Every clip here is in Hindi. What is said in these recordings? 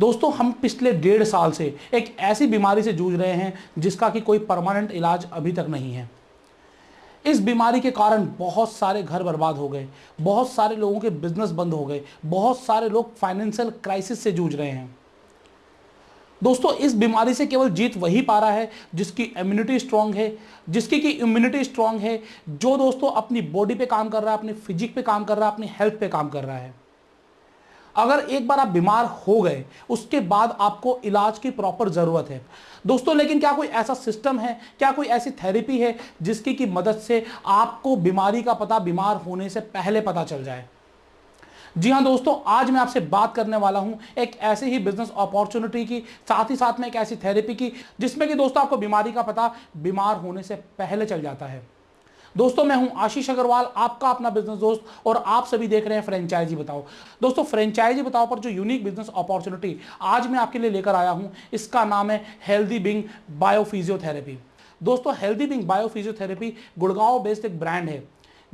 दोस्तों, हम पिछले डेढ़ साल से एक ऐसी बीमारी से जूझ रहे हैं जिसका कि कोई परमानेंट इलाज अभी तक नहीं है। इस बीमारी के कारण बहुत सारे घर बर्बाद हो गए, बहुत सारे लोगों के बिज़नेस बंद हो गए, बहुत सारे लोग फाइनेंशियल क्राइसिस से जूझ रहे हैं। दोस्तों, इस बीमारी से केवल जीत वही पा रहा है जिसकी इम्यूनिटी स्ट्रांग है, जिसकी की इम्यूनिटी स्ट्रांग है, जो दोस्तों अपनी बॉडी पे काम कर रहा है, अपनी फिजिक पे काम कर रहा है, अपनी हेल्थ पे काम कर रहा है। अगर एक बार आप बीमार हो गए, उसके बाद आपको इलाज की प्रॉपर ज़रूरत है। दोस्तों, लेकिन क्या कोई ऐसा सिस्टम है, क्या कोई ऐसी थेरेपी है, जिसकी की मदद से आपको बीमारी का पता, बीमार होने से पहले पता चल जाए? जी हाँ दोस्तों, आज मैं आपसे बात करने वाला हूँ एक ऐसे ही बिज़नेस अपॉर्चुनिटी की, साथ ही साथ में एक ऐसी थेरेपी की, जिसमें कि दोस्तों आपको बीमारी का पता, बीमार होने से पहले चल जाता है। दोस्तों, मैं हूँ आशीष अग्रवाल, आपका अपना बिज़नेस दोस्त, और आप सभी देख रहे हैं फ्रेंचाइजी बताओ। दोस्तों फ्रेंचाइजी बताओ पर जो यूनिक बिज़नेस अपॉर्चुनिटी आज मैं आपके लिए लेकर आया हूँ, इसका नाम है हेल्दी बिंग बायोफिजियोथेरेपी दोस्तों healthy being biophysiotherapy Gurgaon based एक ब्रांड है।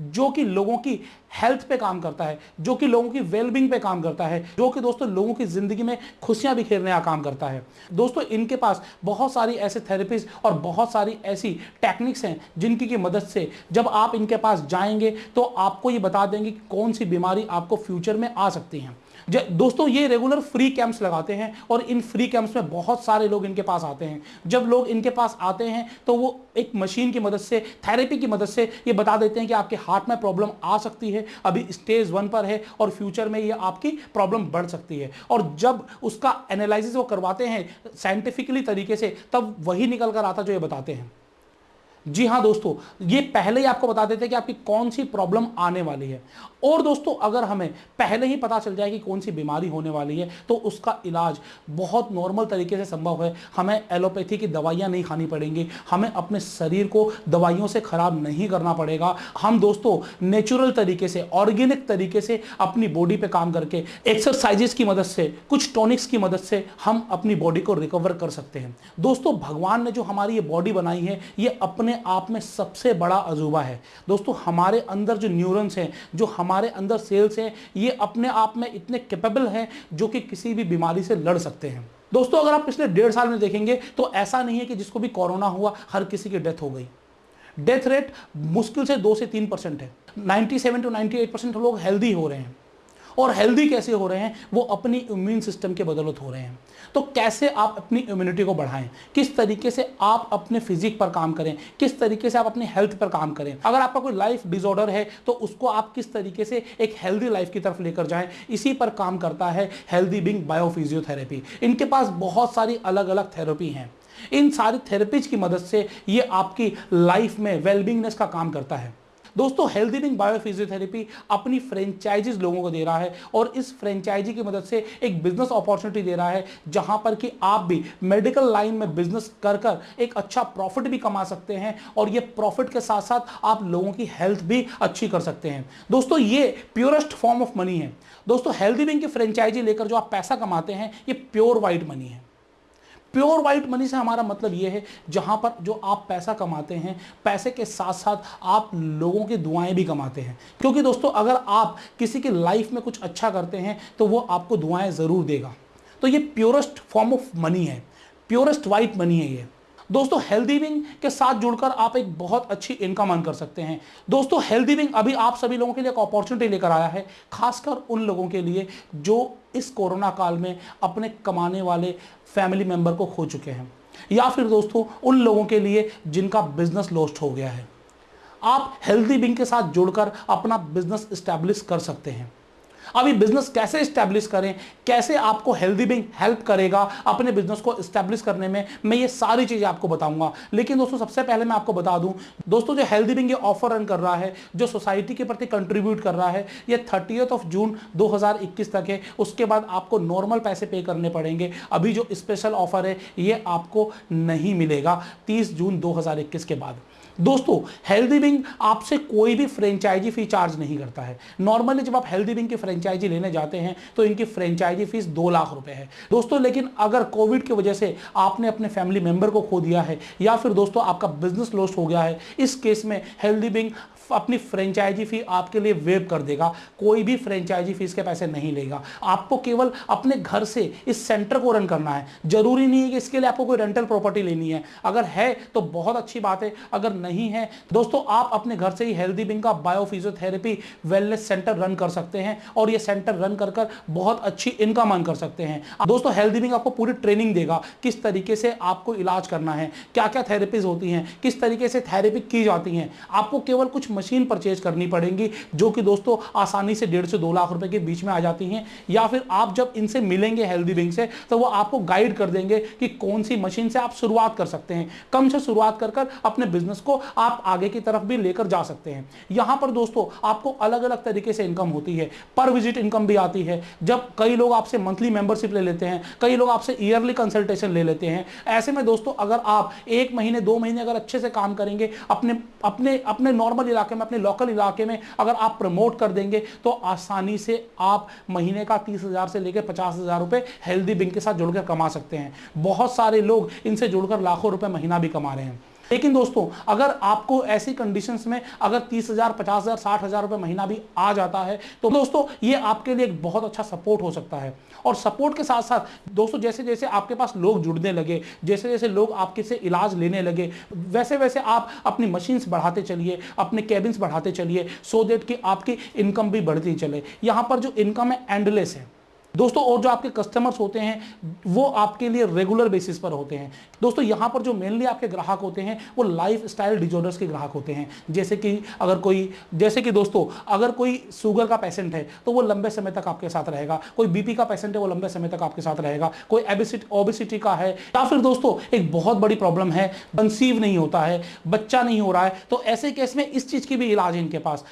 जो कि लोगों की हेल्थ पे काम करता है, जो कि लोगों की वेलबिंग पे काम करता है, जो कि दोस्तों लोगों की ज़िंदगी में खुशियाँ बिखेरने का काम करता है। दोस्तों, इनके पास बहुत सारी ऐसे थेरेपीज और बहुत सारी ऐसी टेक्निक्स हैं जिनकी की मदद से जब आप इनके पास जाएँगे तो आपको ये बता देंगे कि कौन सी बीमारी आपको फ्यूचर में आ सकती हैं। दोस्तों, ये रेगुलर फ्री कैंप्स लगाते हैं और इन फ्री कैंप्स में बहुत सारे लोग इनके पास आते हैं। जब लोग इनके पास आते हैं तो वो एक मशीन की मदद से थेरेपी की मदद से ये बता देते हैं कि आपके हार्ट में प्रॉब्लम आ सकती है, अभी स्टेज वन पर है और फ्यूचर में ये आपकी प्रॉब्लम बढ़ सकती है। और जब उसका एनालिसिस वो करवाते हैं साइंटिफिकली तरीके से, तब वही निकल कर आता जो ये बताते हैं। जी हाँ दोस्तों, ये पहले ही आपको बता देते हैं कि आपकी कौन सी प्रॉब्लम आने वाली है। और दोस्तों, अगर हमें पहले ही पता चल जाए कि कौन सी बीमारी होने वाली है तो उसका इलाज बहुत नॉर्मल तरीके से संभव है। हमें एलोपैथी की दवाइयाँ नहीं खानी पड़ेंगी, हमें अपने शरीर को दवाइयों से ख़राब नहीं करना पड़ेगा। हम दोस्तों नेचुरल तरीके से ऑर्गेनिक तरीके से अपनी बॉडी पे काम करके एक्सरसाइजेस की मदद से, कुछ टॉनिक्स की मदद से हम अपनी बॉडी को रिकवर कर सकते हैं। दोस्तों, भगवान ने जो हमारी ये बॉडी बनाई है, ये अपने आप में सबसे बड़ा अजूबा है। दोस्तों, हमारे अंदर जो न्यूरन्स हैं, जो हमारे अंदर सेल्स हैं, ये अपने आप में इतने कैपेबल हैं जो कि किसी भी बीमारी से लड़ सकते हैं। दोस्तों, अगर आप पिछले डेढ़ साल में देखेंगे तो ऐसा नहीं है कि जिसको भी कोरोना हुआ, हर किसी की डेथ हो गई। डेथ रेट मुश्किल से दो से तीन परसेंट है। 97 टू 98 परसेंट लोग हेल्दी हो रहे हैं। और हेल्दी कैसे हो रहे हैं, वो अपनी इम्यून सिस्टम के बदौलत हो रहे हैं। तो कैसे आप अपनी इम्यूनिटी को बढ़ाएँ? किस तरीके से आप अपने फिजिक पर काम करें? किस तरीके से आप अपनी हेल्थ पर काम करें? अगर आपका कोई लाइफ डिसऑर्डर है तो उसको आप किस तरीके से एक हेल्दी लाइफ की तरफ़ लेकर जाएँ? इसी पर काम करता है हेल्दी बिंग बायोफिजियोथेरेपी इनके पास बहुत सारी अलग अलग थेरेपी हैं। इन सारी थेरेपीज की मदद से ये आपकी लाइफ में वेलबिंगनेस का काम करता है। दोस्तों हेल्दी बिंग बायोफिजियोथेरेपी अपनी फ्रेंचाइजीज लोगों को दे रहा है और इस फ्रेंचाइजी की मदद से एक बिज़नेस अपॉर्चुनिटी दे रहा है, जहाँ पर कि आप भी मेडिकल लाइन में बिज़नेस कर कर एक अच्छा प्रॉफिट भी कमा सकते हैं और ये प्रॉफिट के साथ साथ आप लोगों की हेल्थ भी अच्छी कर सकते हैं। दोस्तों, ये प्योरेस्ट फॉर्म ऑफ़ मनी है। दोस्तों हेल्दी बिंग की फ्रेंचाइजी लेकर जो आप पैसा कमाते हैं, ये प्योर वाइट मनी है। प्योर वाइट मनी से हमारा मतलब ये है, जहाँ पर जो आप पैसा कमाते हैं, पैसे के साथ साथ आप लोगों की दुआएँ भी कमाते हैं। क्योंकि दोस्तों, अगर आप किसी की लाइफ में कुछ अच्छा करते हैं तो वो आपको दुआएँ ज़रूर देगा। तो ये प्योरेस्ट फॉर्म ऑफ़ मनी है। प्योरेस्ट वाइट मनी है ये। दोस्तों हेल्दी विंग के साथ जुड़कर आप एक बहुत अच्छी इनकम अर्न कर सकते हैं। दोस्तों हेल्दी विंग अभी आप सभी लोगों के लिए एक अपॉर्चुनिटी लेकर आया है, खासकर उन लोगों के लिए जो इस कोरोना काल में अपने कमाने वाले फैमिली मेंबर को खो चुके हैं। या फिर दोस्तों, उन लोगों के लिए जिनका बिज़नेस लॉस्ट हो गया है। आप हेल्दी विंग के साथ जुड़कर अपना बिज़नेस स्टैब्लिश कर सकते हैं। अभी बिज़नेस कैसे स्टैब्लिश करें? कैसे आपको हेल्दी बिंग हेल्प करेगा अपने बिज़नेस को स्टैब्लिश करने में? मैं ये सारी चीज़ें आपको बताऊँगा। लेकिन दोस्तों, सबसे पहले मैं आपको बता दूँ, दोस्तों, जो हेल्दी बिंग ये ऑफ़र रन कर रहा है, जो सोसाइटी के प्रति कंट्रीब्यूट कर रहा है, ये थर्टी ऑफ़ जून 2021 तक है। उसके बाद आपको नॉर्मल पैसे पे करने पड़ेंगे। अभी जो स्पेशल ऑफ़र है, ये आपको नहीं मिलेगा तीस जून दो हज़ार इक्कीस के बाद। दोस्तों हेल्दी विंग आपसे कोई भी फ्रेंचाइजी फ़ी चार्ज नहीं करता है। नॉर्मली जब आप हेल्दी विंग की फ्रेंचाइजी लेने जाते हैं तो इनकी फ्रेंचाइजी फ़ीस दो लाख रुपए है। दोस्तों, लेकिन अगर कोविड की वजह से आपने अपने फैमिली मेंबर को खो दिया है, या फिर दोस्तों आपका बिज़नेस लॉस हो गया है, इस केस में हेल्दी विंग अपनी फ्रेंचाइजी फ़ी आपके लिए वेब कर देगा, कोई भी फ्रेंचाइजी फ़ीस के पैसे नहीं लेगा। आपको केवल अपने घर से इस सेंटर को रन करना है। ज़रूरी नहीं है कि इसके लिए आपको कोई रेंटल प्रॉपर्टी लेनी है। अगर है तो बहुत अच्छी बात है। अगर नहीं है, दोस्तों, आप अपने घर से ही हेल्दी बिंग का bio physiotherapy wellness centre run कर सकते हैं और ये सेंटर रन कर कर बहुत अच्छी इनकम अर्न कर सकते हैं। दोस्तों हेल्दी बिंग आपको पूरी ट्रेनिंग देगा। किस तरीके से आपको इलाज करना है? क्या क्या थेरेपीज होती हैं? किस तरीके से थेरेपी की जाती हैं? आपको केवल कुछ मशीन परचेज करनी पड़ेगी, जो कि दोस्तों आसानी से डेढ़ से दो लाख रुपए के बीच में आ जाती हैं। या फिर आप जब इनसे मिलेंगे हेल्दी बिंग से तो वो आपको गाइड कर देंगे कि कौन सी मशीन से आप शुरुआत कर सकते हैं। कम से शुरुआत कर कर अपने बिज़नेस को आप आगे की तरफ़ भी लेकर जा सकते हैं। यहाँ पर दोस्तों आपको अलग अलग तरीके से इनकम होती है। पर विज़िट इनकम भी आती है। जब कई लोग आपसे मंथली मेंबरशिप ले लेते हैं, कई लोग आपसे ईयरली कंसल्टेशन ले लेते हैं। ऐसे में दोस्तों अगर आप एक महीने, दो महीने अगर अच्छे से काम करेंगे, अपने अपने अपने नॉर्मल इलाके में, अपने लोकल इलाके में अगर आप प्रमोट कर देंगे तो आसानी से आप महीने का तीस हज़ार से लेकर पचास हज़ार रुपए हेल्दी बिंग के साथ जुड़कर कमा सकते हैं। बहुत सारे लोग इनसे जुड़कर लाखों रुपए महीना भी कमा रहे हैं। लेकिन दोस्तों, अगर आपको ऐसी कंडीशंस में अगर तीस हज़ार, पचास हज़ार, साठ हज़ार रुपए महीना भी आ जाता है तो दोस्तों, ये आपके लिए एक बहुत अच्छा सपोर्ट हो सकता है। और सपोर्ट के साथ साथ दोस्तों जैसे जैसे आपके पास लोग जुड़ने लगे जैसे जैसे लोग आपके से इलाज लेने लगे वैसे वैसे आप अपनी मशीन्स बढ़ाते चलिए, अपने केबिन्स बढ़ाते चलिए सो देट कि आपकी इनकम भी बढ़ती चले। यहाँ पर जो इनकम है एंडलेस है। दोस्तों, और जो आपके कस्टमर्स होते हैं, वो आपके लिए रेगुलर बेसिस पर होते हैं। दोस्तों, यहाँ पर जो मेनली आपके ग्राहक होते हैं, वो लाइफ स्टाइल डिजॉर्डर्स के ग्राहक होते हैं। जैसे कि अगर कोई, जैसे कि दोस्तों, अगर कोई शुगर का पेशेंट है तो वो लंबे समय तक आपके साथ रहेगा। कोई बीपी का पेशेंट है, वो लंबे समय तक आपके साथ रहेगा। कोई ओबिसिटी का है, या फिर दोस्तों, एक बहुत बड़ी प्रॉब्लम है कंसीव नहीं होता है, बच्चा नहीं हो रहा है तो ऐसे केस में इस चीज़ की भी इलाज है इनके पास।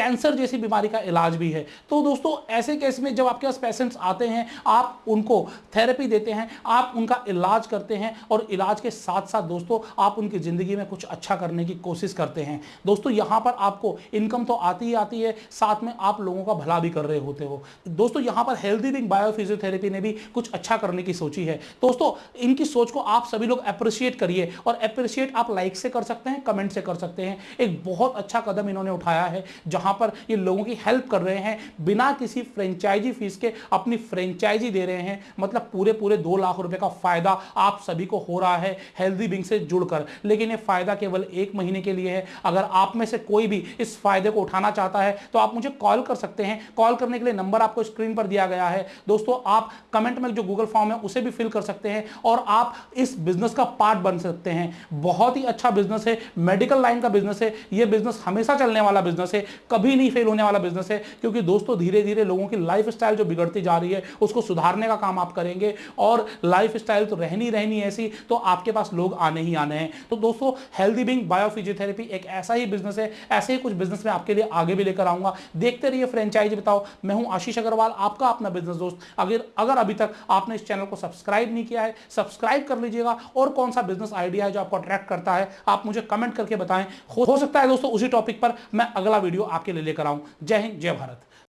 कैंसर जैसी बीमारी का इलाज भी है। तो दोस्तों, ऐसे केस में जब आपके पास पेशेंट्स आते हैं, आप उनको थेरेपी देते हैं, आप उनका इलाज करते हैं और इलाज के साथ साथ दोस्तों, आप उनकी ज़िंदगी में कुछ अच्छा करने की कोशिश करते हैं। दोस्तों, यहाँ पर आपको इनकम तो आती ही आती है, साथ में आप लोगों का भला भी कर रहे होते हो। दोस्तों, यहाँ पर हेल्दी बिंग बायोफिजियोथेरेपी ने भी कुछ अच्छा करने की सोची है। दोस्तों, इनकी सोच को आप सभी लोग अप्रिशिएट करिए और अप्रिशिएट आप लाइक से कर सकते हैं कमेंट से कर सकते हैं। एक बहुत अच्छा कदम इन्होंने उठाया है, जहाँ पर ये लोगों की हेल्प कर रहे हैं, बिना किसी फ्रेंचाइजी फ़ीस के अपनी फ्रेंचाइजी दे रहे हैं। मतलब पूरे पूरे दो लाख रुपए का फ़ायदा आप सभी को हो रहा है हेल्दी बिंग से जुड़कर। लेकिन ये फ़ायदा केवल एक महीने के लिए है। अगर आप में से कोई भी इस फ़ायदे को उठाना चाहता है तो आप मुझे कॉल कर सकते हैं। कॉल करने के लिए नंबर आपको स्क्रीन पर दिया गया है। दोस्तों, आप कमेंट में जो गूगल फॉर्म है, उसे भी फिल कर सकते हैं और आप इस बिज़नेस का पार्ट बन सकते हैं। बहुत ही अच्छा बिज़नेस है। मेडिकल लाइन का बिज़नेस है। यह बिज़नेस हमेशा चलने वाला बिज़नेस है। कभी नहीं फेल होने वाला बिज़नेस है, क्योंकि दोस्तों धीरे धीरे लोगों की लाइफ जो बिगड़ती जा रही है, उसको सुधारने का काम आप करेंगे और लाइफ तो रहनी रहनी ऐसी तो आपके पास लोग आने ही आने हैं। तो दोस्तों हेल्दी बिंग बायोफिजियोथेरेपी एक ऐसा ही बिज़नेस है, ऐसे ही कुछ बिज़नेस में आपके लिए आगे भी लेकर आऊँगा। देखते रहिए फ्रेंचाइज बताओ। मैं हूँ आशीष अग्रवाल, आपका अपना बिज़नेस दोस्त। अगर अगर अभी तक आपने इस चैनल को सब्सक्राइब नहीं किया है सब्सक्राइब कर लीजिएगा और कौन सा बिज़नेस आइडिया है जो आपको अट्रैक्ट करता है, आप मुझे कमेंट करके बताएँ। हो सकता है दोस्तों, उसी टॉपिक पर मैं अगला वीडियो आपके लिए लेकर आऊँ। जय हिंद जय भारत।